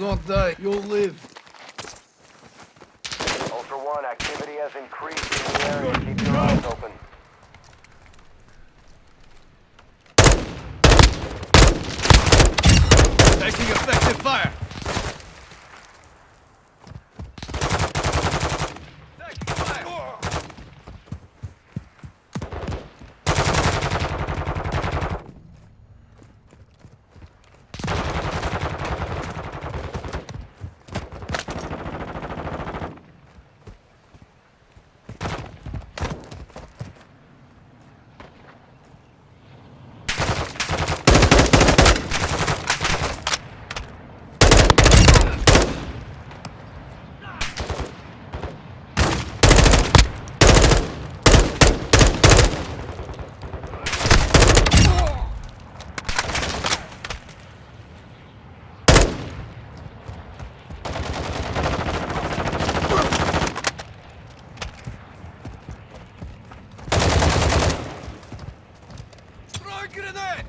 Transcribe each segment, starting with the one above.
not die. You'll live. Ultra One, activity has increased in the area. Keep your eyes open. Taking effective fire. Taking fire. Throw a grenade!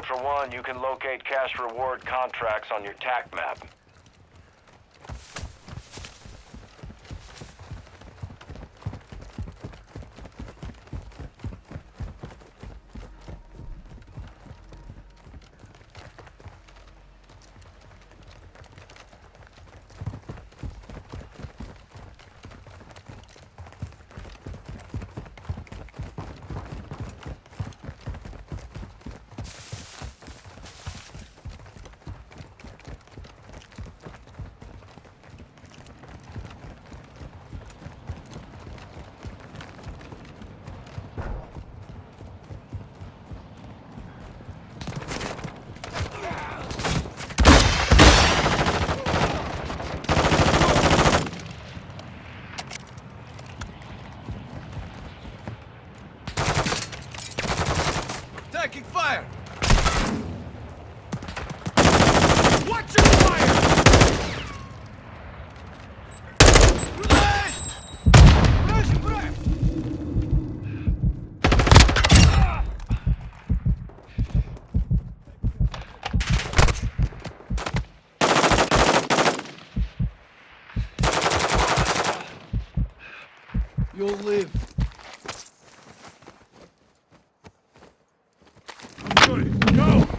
Ultra One, you can locate cash reward contracts on your TAC map. Taking fire! Watch your fire! You'll live. Good. Go!